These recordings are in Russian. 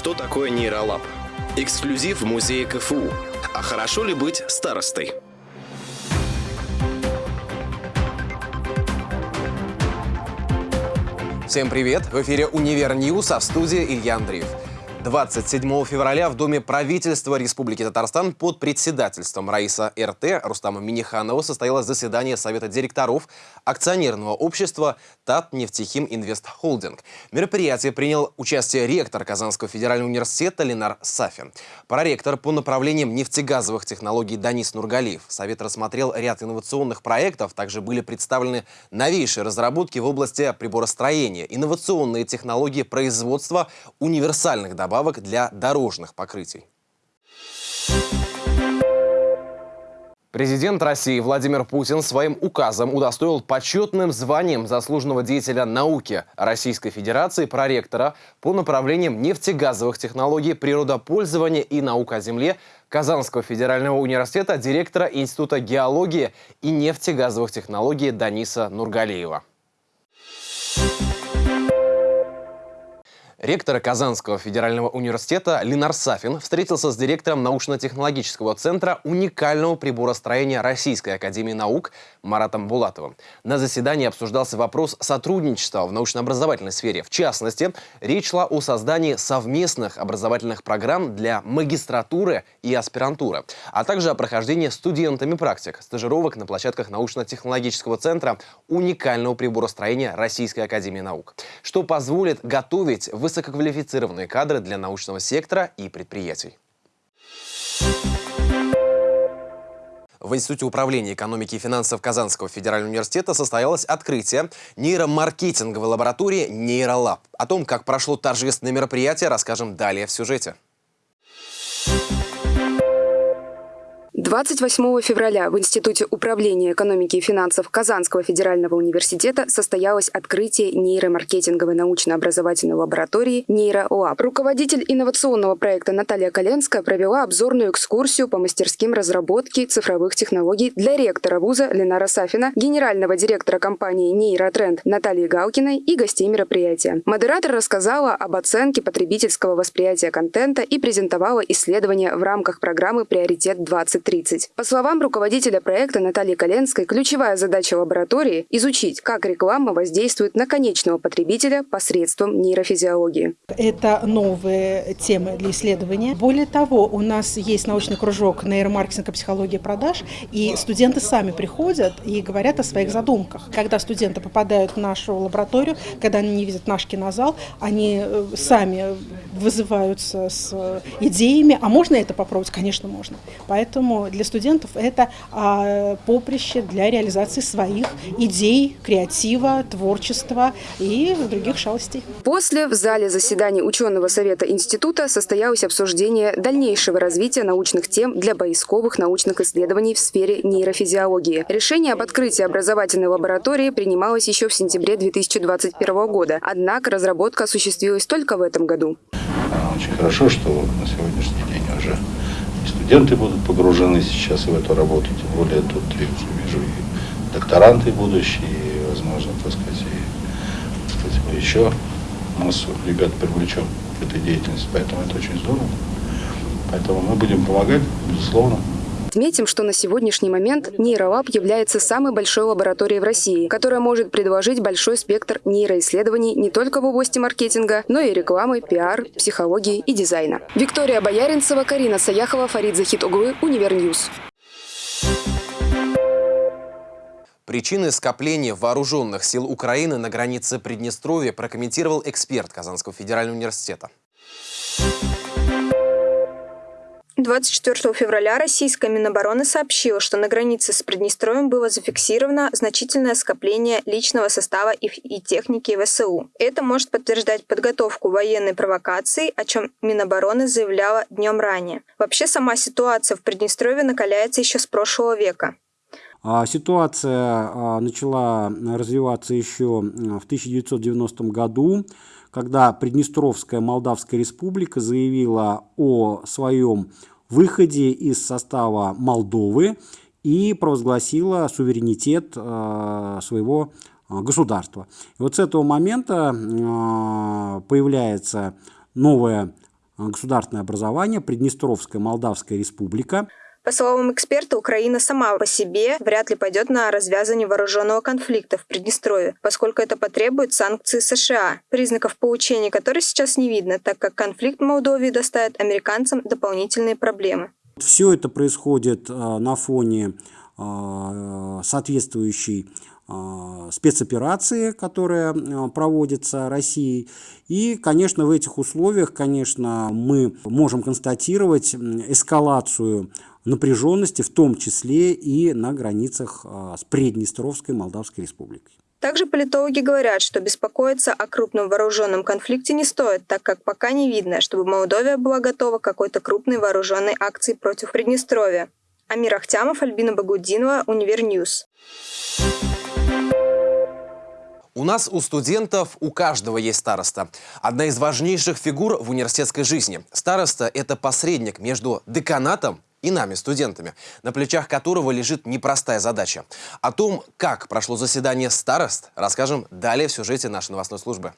Что такое нейролаб? Эксклюзив в музее КФУ. А хорошо ли быть старостой? Всем привет! В эфире «Универ News», а в студии Илья Андреев. 27 февраля в Доме правительства Республики Татарстан под председательством Раиса РТ Рустама Миниханова состоялось заседание Совета директоров акционерного общества Татнефтехим Инвест Холдинг. В мероприятии принял участие ректор Казанского федерального университета Ленар Сафин. Проректор по направлениям нефтегазовых технологий Данис Нургалиев. Совет рассмотрел ряд инновационных проектов. Также были представлены новейшие разработки в области приборостроения, инновационные технологии производства универсальных добавок добавок для дорожных покрытий. Президент России Владимир Путин своим указом удостоил почетным званием заслуженного деятеля науки Российской Федерации проректора по направлениям нефтегазовых технологий, природопользования и наука о земле Казанского федерального университета директора Института геологии и нефтегазовых технологий Даниса Нургалиева. Ректор Казанского федерального университета Ленар Сафин встретился с директором научно-технологического центра уникального приборостроения Российской академии наук Маратом Булатовым. На заседании обсуждался вопрос сотрудничества в научно-образовательной сфере. В частности, речь шла о создании совместных образовательных программ для магистратуры и аспирантуры, а также о прохождении студентами практик, стажировок на площадках научно-технологического центра уникального приборостроения Российской академии наук, что позволит готовить в высококвалифицированные кадры для научного сектора и предприятий. В Институте управления экономики и финансов Казанского федерального университета состоялось открытие нейромаркетинговой лаборатории «Нейролаб». О том, как прошло торжественное мероприятие, расскажем далее в сюжете. 28 февраля в Институте управления экономики и финансов Казанского федерального университета состоялось открытие нейромаркетинговой научно-образовательной лаборатории «Нейролаб». Руководитель инновационного проекта Наталья Коленская провела обзорную экскурсию по мастерским разработки цифровых технологий для ректора вуза Ленара Сафина, генерального директора компании «Нейротренд» Натальи Галкиной и гостей мероприятия. Модератор рассказала об оценке потребительского восприятия контента и презентовала исследования в рамках программы «Приоритет 2030». 30. По словам руководителя проекта Натальи Коленской, ключевая задача лаборатории – изучить, как реклама воздействует на конечного потребителя посредством нейрофизиологии. Это новые темы для исследования. Более того, у нас есть научный кружок нейромаркетинг и психология продаж, и студенты сами приходят и говорят о своих задумках. Когда студенты попадают в нашу лабораторию, когда они не видят наш кинозал, они э, сами вызываются с идеями, а можно это попробовать? Конечно, можно. Поэтому для студентов это а, поприще для реализации своих идей, креатива, творчества и других шалостей. После в зале заседаний ученого совета института состоялось обсуждение дальнейшего развития научных тем для поисковых научных исследований в сфере нейрофизиологии. Решение об открытии образовательной лаборатории принималось еще в сентябре 2021 года, однако разработка осуществилась только в этом году. Очень хорошо, что на сегодняшний день уже студенты будут погружены сейчас в эту работу, тем более тут я вижу и докторанты будущие, и, возможно, так сказать, и, так сказать, мы еще массу ребят привлечем к этой деятельности, поэтому это очень здорово. Поэтому мы будем помогать, безусловно. Отметим, что на сегодняшний момент нейролаб является самой большой лабораторией в России, которая может предложить большой спектр нейроисследований не только в области маркетинга, но и рекламы, пиар, психологии и дизайна. Виктория Бояринцева, Карина Саяхова, Фарид Захитуглы, Универ News. Причины скопления вооруженных сил Украины на границе Приднестровья прокомментировал эксперт Казанского федерального университета. 24 февраля российская Минобороны сообщила, что на границе с Приднестровьем было зафиксировано значительное скопление личного состава и техники ВСУ. Это может подтверждать подготовку военной провокации, о чем Минобороны заявляла днем ранее. Вообще сама ситуация в Приднестровье накаляется еще с прошлого века. А ситуация а, начала развиваться еще в 1990 году, когда Приднестровская Молдавская Республика заявила о своем выходе из состава Молдовы и провозгласила суверенитет э, своего э, государства. И вот с этого момента э, появляется новая государственное образование Приднестровская Молдавская Республика. По словам эксперта, Украина сама по себе вряд ли пойдет на развязывание вооруженного конфликта в Приднестровье, поскольку это потребует санкций США, признаков поучения которых сейчас не видно, так как конфликт в Молдове доставит американцам дополнительные проблемы. Все это происходит на фоне соответствующей спецоперации, которая проводится Россией. И, конечно, в этих условиях, конечно, мы можем констатировать эскалацию напряженности, в том числе и на границах а, с Приднестровской Молдавской Республикой. Также политологи говорят, что беспокоиться о крупном вооруженном конфликте не стоит, так как пока не видно, чтобы Молдовия была готова к какой-то крупной вооруженной акции против Приднестровья. Амир Ахтямов, Альбина Багудинова, Универ News. У нас, у студентов, у каждого есть староста. Одна из важнейших фигур в университетской жизни. Староста – это посредник между деканатом и нами, студентами, на плечах которого лежит непростая задача. О том, как прошло заседание старост, расскажем далее в сюжете нашей новостной службы.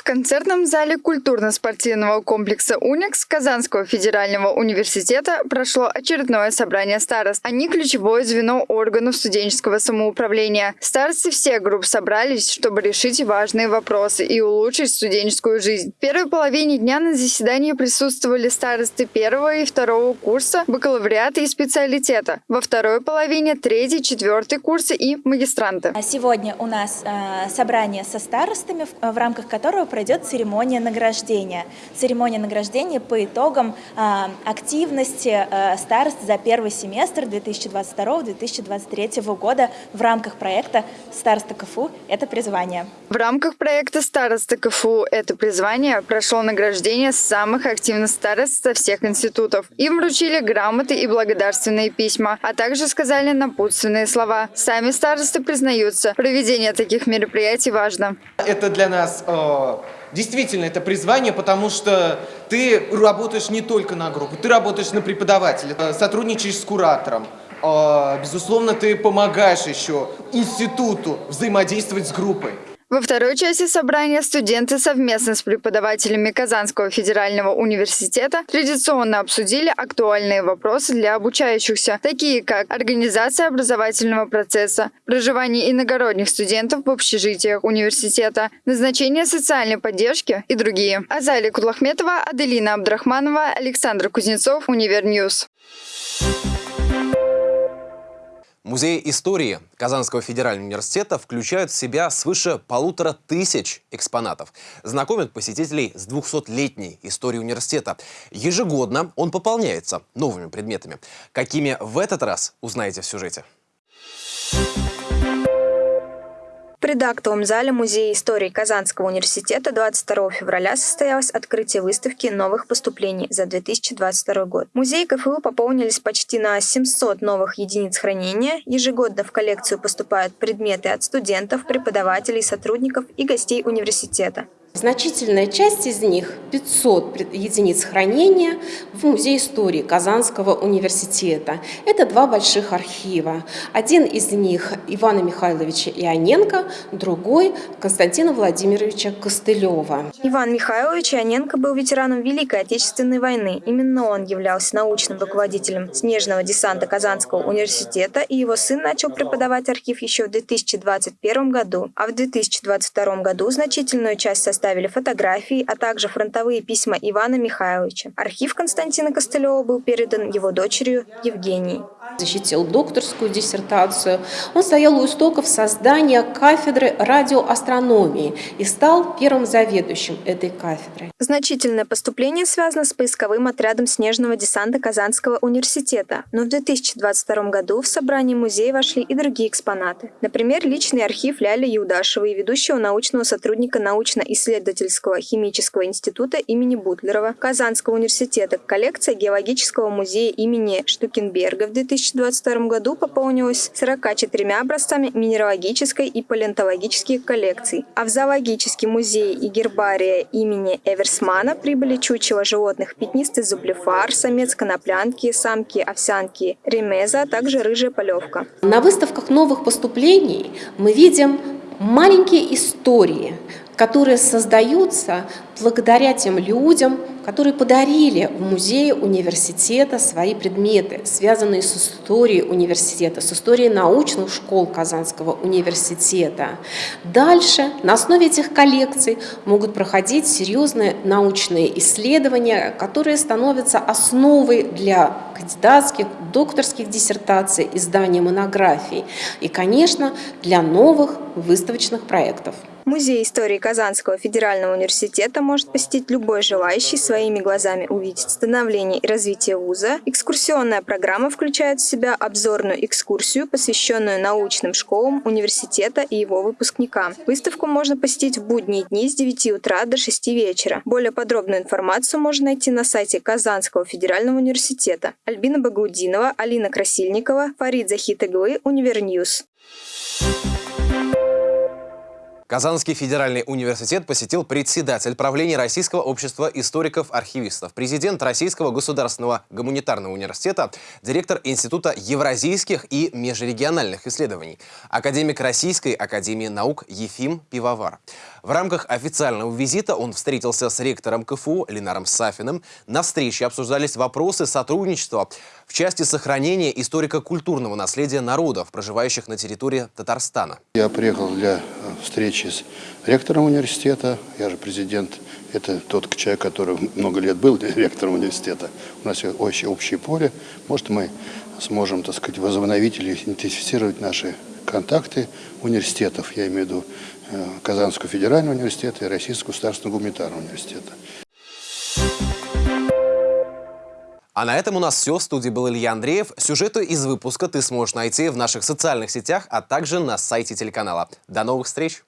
В концертном зале культурно-спортивного комплекса «Уникс» Казанского федерального университета прошло очередное собрание старост. Они ключевое звено органов студенческого самоуправления. Старосты всех групп собрались, чтобы решить важные вопросы и улучшить студенческую жизнь. В первой половине дня на заседании присутствовали старосты первого и второго курса, бакалавриата и специалитета. Во второй половине третий, четвертый курсы и магистранты. Сегодня у нас э, собрание со старостами, в рамках которого пройдет церемония награждения. Церемония награждения по итогам э, активности э, старост за первый семестр 2022-2023 года в рамках проекта «Староста КФУ – это призвание». В рамках проекта «Староста КФУ – это призвание» прошло награждение самых активных старост со всех институтов. Им вручили грамоты и благодарственные письма, а также сказали напутственные слова. Сами старосты признаются, проведение таких мероприятий важно. Это для нас э, Действительно, это призвание, потому что ты работаешь не только на группу, ты работаешь на преподавателя, э, сотрудничаешь с куратором. А, безусловно, ты помогаешь еще институту взаимодействовать с группой. Во второй части собрания студенты совместно с преподавателями Казанского федерального университета традиционно обсудили актуальные вопросы для обучающихся, такие как организация образовательного процесса, проживание иногородних студентов в общежитиях университета, назначение социальной поддержки и другие. Азалия Кудлахметова, Аделина Абдрахманова, Александр Кузнецов, Univer News. Музей истории Казанского федерального университета включают в себя свыше полутора тысяч экспонатов. Знакомят посетителей с 200-летней историей университета. Ежегодно он пополняется новыми предметами. Какими в этот раз, узнаете в сюжете. В предактовом зале Музея истории Казанского университета 22 февраля состоялось открытие выставки новых поступлений за 2022 год. Музей КФУ пополнились почти на 700 новых единиц хранения. Ежегодно в коллекцию поступают предметы от студентов, преподавателей, сотрудников и гостей университета. Значительная часть из них, 500 единиц хранения, в Музее истории Казанского университета. Это два больших архива. Один из них Ивана Михайловича Ионенко, другой Константина Владимировича Костылева. Иван Михайлович Ионенко был ветераном Великой Отечественной войны. Именно он являлся научным руководителем снежного десанта Казанского университета, и его сын начал преподавать архив еще в 2021 году. А в 2022 году значительную часть состава представили фотографии, а также фронтовые письма Ивана Михайловича. Архив Константина Костылева был передан его дочерью Евгении. Защитил докторскую диссертацию. Он стоял у истоков создания кафедры радиоастрономии и стал первым заведующим этой кафедры. Значительное поступление связано с поисковым отрядом снежного десанта Казанского университета. Но в 2022 году в собрание музея вошли и другие экспонаты. Например, личный архив Ляли Юдашевой, ведущего научного сотрудника научно-исследовательского исследовательского химического института имени Бутлерова, Казанского университета, коллекция геологического музея имени Штукенберга в 2022 году пополнилась 44 образцами минералогической и палеонтологических коллекций, а в зоологический музей и гербария имени Эверсмана прибыли чучело животных пятнистый зублефар, самец коноплянки, самки овсянки ремеза, а также рыжая полевка. На выставках новых поступлений мы видим маленькие истории, которые создаются благодаря тем людям, которые подарили в музее университета свои предметы, связанные с историей университета, с историей научных школ Казанского университета. Дальше на основе этих коллекций могут проходить серьезные научные исследования, которые становятся основой для кандидатских, докторских диссертаций, издания монографий и, конечно, для новых выставочных проектов. Музей истории Казанского федерального университета может посетить любой желающий своими глазами увидеть становление и развитие вуза. Экскурсионная программа включает в себя обзорную экскурсию, посвященную научным школам университета и его выпускникам. Выставку можно посетить в будние дни с 9 утра до 6 вечера. Более подробную информацию можно найти на сайте Казанского федерального университета. Альбина Багаудинова, Алина Красильникова, Фарид Захитаглы, Univer News. Казанский федеральный университет посетил председатель правления Российского общества историков-архивистов, президент Российского государственного гуманитарного университета, директор Института евразийских и межрегиональных исследований, академик Российской академии наук Ефим Пивовар. В рамках официального визита он встретился с ректором КФУ Ленаром Сафиным. На встрече обсуждались вопросы сотрудничества в части сохранения историко-культурного наследия народов, проживающих на территории Татарстана. Я приехал для встречи с ректором университета. Я же президент. Это тот человек, который много лет был ректором университета. У нас очень общее поле. Может, мы сможем, так сказать, возобновить или интенсифицировать наши контакты университетов, я имею в виду э, Казанского федерального университета и Российского государственного гуманитарного университета. А на этом у нас все. В студии был Илья Андреев. Сюжеты из выпуска ты сможешь найти в наших социальных сетях, а также на сайте телеканала. До новых встреч!